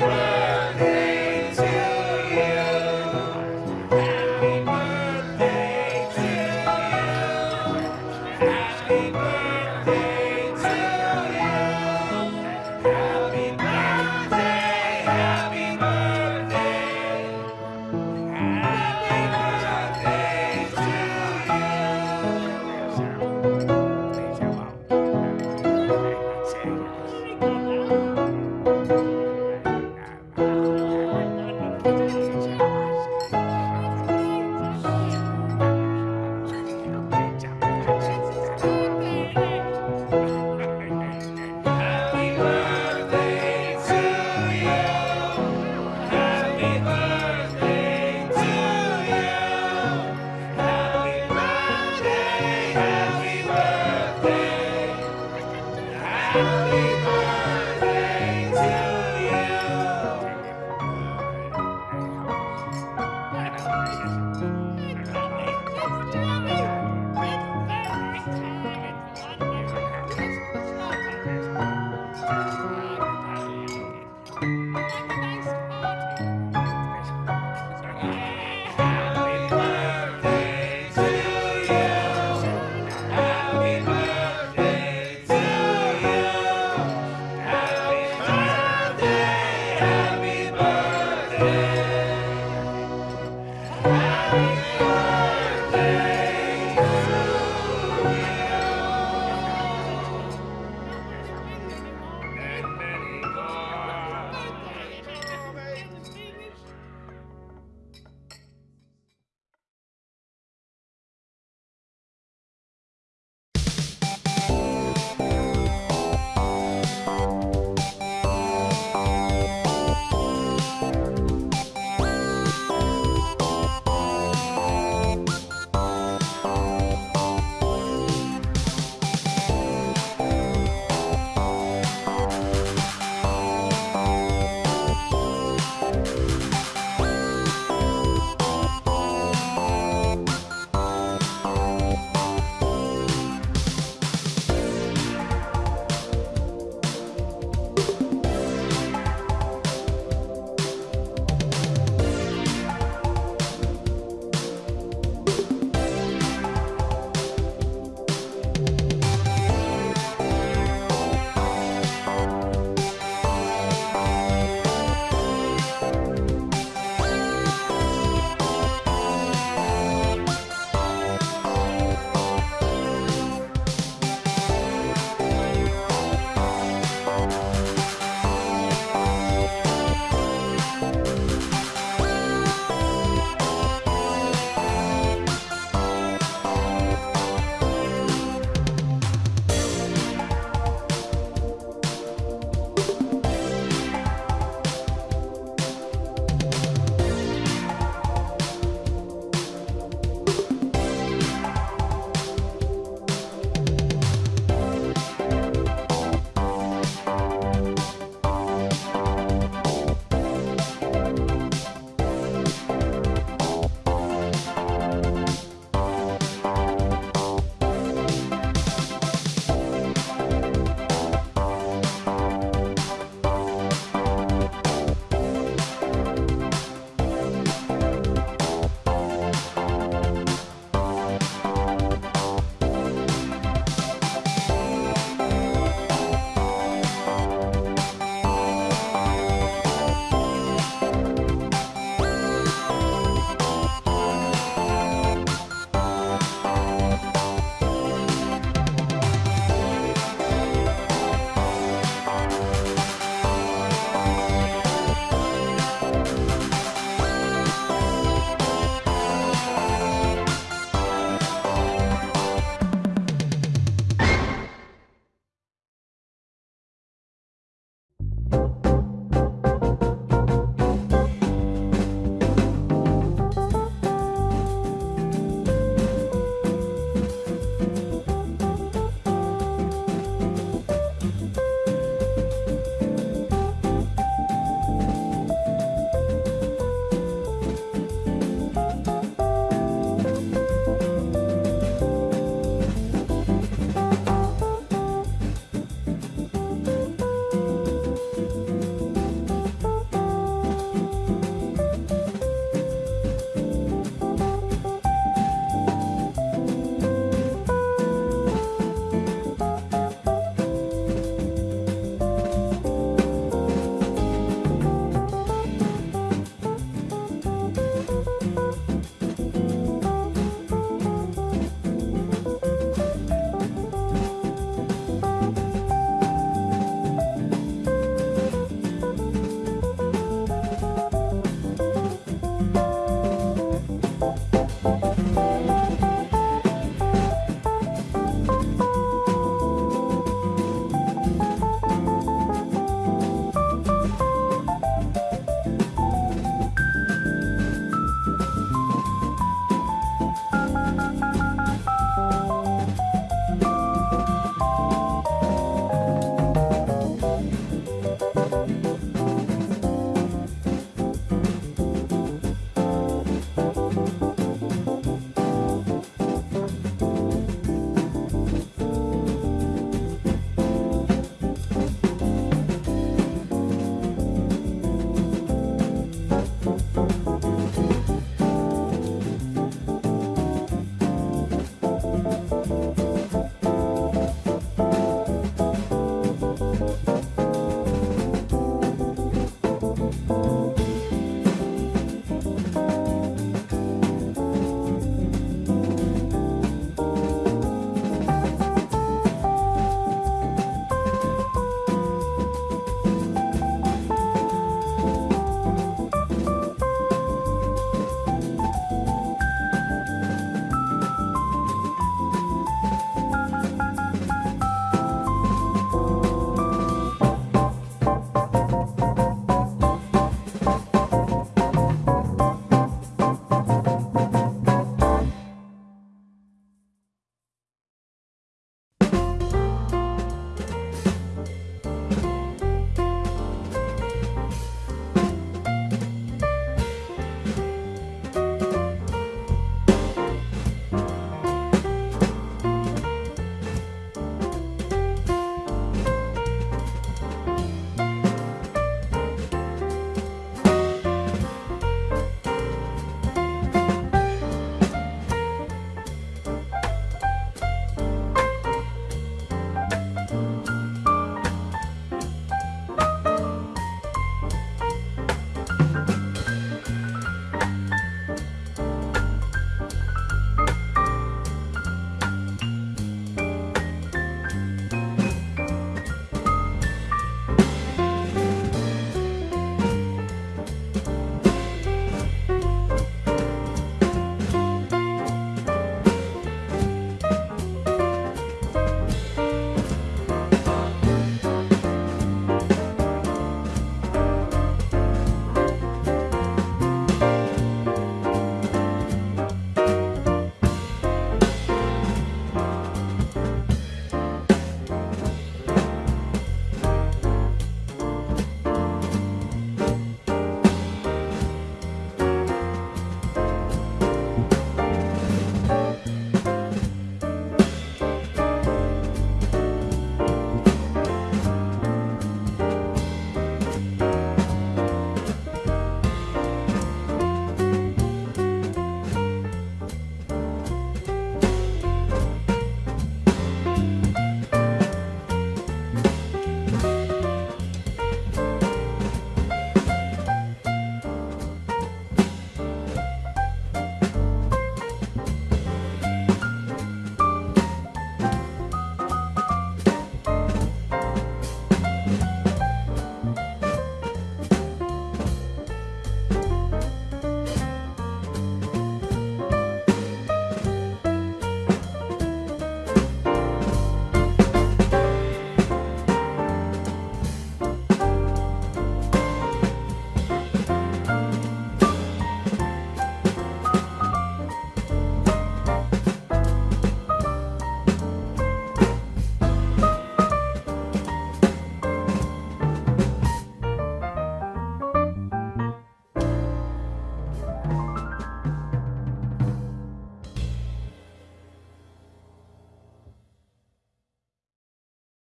pray.